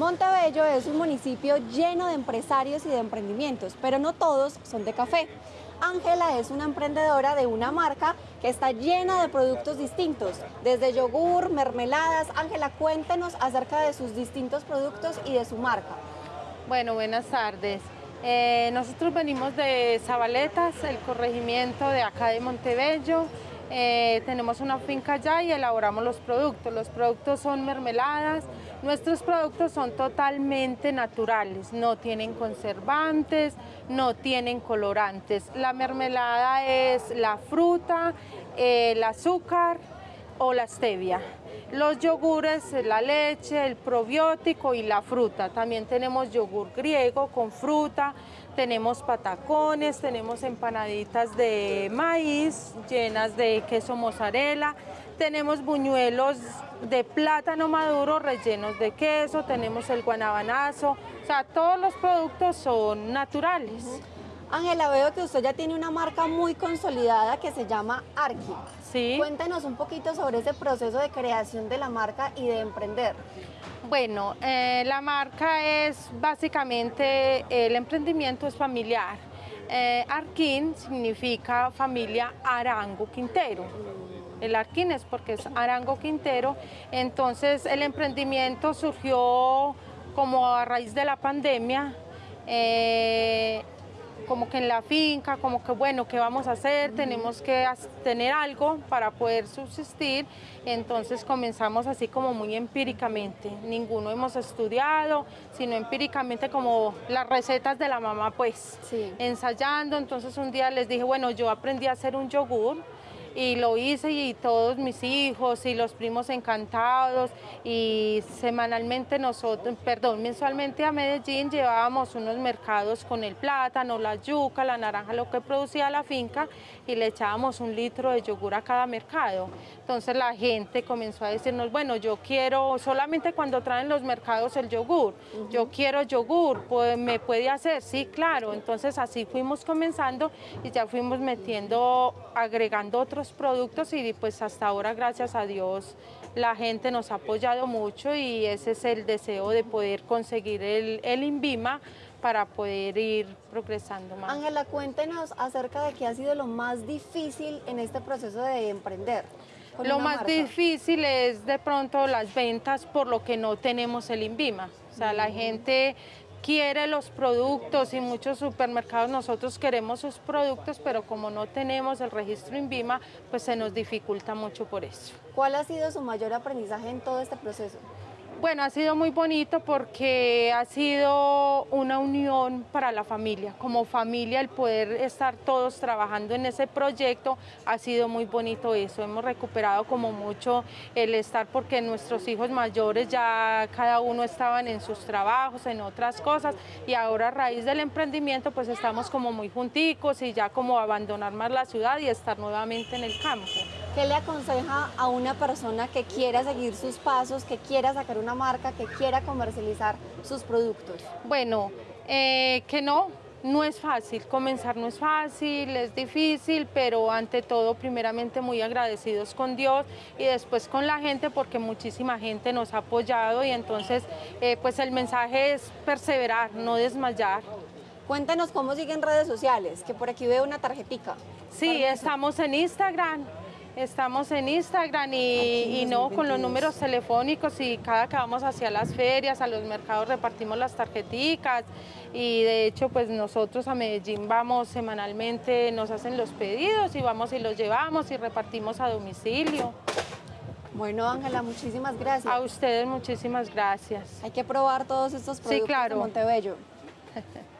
Montebello es un municipio lleno de empresarios y de emprendimientos, pero no todos son de café. Ángela es una emprendedora de una marca que está llena de productos distintos, desde yogur, mermeladas. Ángela, cuéntenos acerca de sus distintos productos y de su marca. Bueno, buenas tardes. Eh, nosotros venimos de Zabaletas, el corregimiento de acá de Montebello. Eh, tenemos una finca allá y elaboramos los productos. Los productos son mermeladas. Nuestros productos son totalmente naturales, no tienen conservantes, no tienen colorantes. La mermelada es la fruta, el azúcar o la stevia. Los yogures, la leche, el probiótico y la fruta. También tenemos yogur griego con fruta, tenemos patacones, tenemos empanaditas de maíz llenas de queso mozzarella, tenemos buñuelos de plátano maduro rellenos de queso, tenemos el guanabanazo, o sea, todos los productos son naturales. Ángela, veo que usted ya tiene una marca muy consolidada que se llama Arki. Sí. Cuéntenos un poquito sobre ese proceso de creación de la marca y de emprender. Bueno, eh, la marca es básicamente, el emprendimiento es familiar. Eh, Arquín significa familia Arango Quintero. El Arquín es porque es Arango Quintero. Entonces el emprendimiento surgió como a raíz de la pandemia. Eh, como que en la finca, como que bueno, ¿qué vamos a hacer? Tenemos que tener algo para poder subsistir. Entonces comenzamos así como muy empíricamente. Ninguno hemos estudiado, sino empíricamente como las recetas de la mamá, pues, ensayando. Entonces un día les dije, bueno, yo aprendí a hacer un yogur y lo hice y todos mis hijos y los primos encantados y semanalmente nosotros, perdón, mensualmente a Medellín llevábamos unos mercados con el plátano, la yuca, la naranja, lo que producía la finca y le echábamos un litro de yogur a cada mercado. Entonces la gente comenzó a decirnos, bueno, yo quiero, solamente cuando traen los mercados el yogur, yo quiero yogur, pues, ¿me puede hacer? Sí, claro. Entonces así fuimos comenzando y ya fuimos metiendo, agregando otros productos y pues hasta ahora gracias a Dios la gente nos ha apoyado mucho y ese es el deseo de poder conseguir el, el INVIMA para poder ir progresando más. Ángela, cuéntenos acerca de qué ha sido lo más difícil en este proceso de emprender. Lo más difícil es de pronto las ventas por lo que no tenemos el INVIMA. O sea, la gente quiere los productos y muchos supermercados nosotros queremos sus productos, pero como no tenemos el registro INVIMA, pues se nos dificulta mucho por eso. ¿Cuál ha sido su mayor aprendizaje en todo este proceso? Bueno, ha sido muy bonito porque ha sido una unión para la familia. Como familia, el poder estar todos trabajando en ese proyecto ha sido muy bonito eso. Hemos recuperado como mucho el estar porque nuestros hijos mayores ya cada uno estaban en sus trabajos, en otras cosas y ahora a raíz del emprendimiento pues estamos como muy junticos y ya como abandonar más la ciudad y estar nuevamente en el campo. ¿Qué le aconseja a una persona que quiera seguir sus pasos, que quiera sacar una marca, que quiera comercializar sus productos? Bueno, eh, que no, no es fácil, comenzar no es fácil, es difícil, pero ante todo primeramente muy agradecidos con Dios y después con la gente porque muchísima gente nos ha apoyado y entonces eh, pues el mensaje es perseverar, no desmayar. Cuéntenos cómo siguen redes sociales, que por aquí veo una tarjetica. Sí, estamos en Instagram, Estamos en Instagram y, no con los números telefónicos y cada que vamos hacia las ferias, a los mercados repartimos las tarjeticas y de hecho pues nosotros a Medellín vamos semanalmente, nos hacen los pedidos y vamos y los llevamos y repartimos a domicilio. Bueno, Ángela, muchísimas gracias. A ustedes muchísimas gracias. Hay que probar todos estos productos de Montebello.